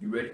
You ready?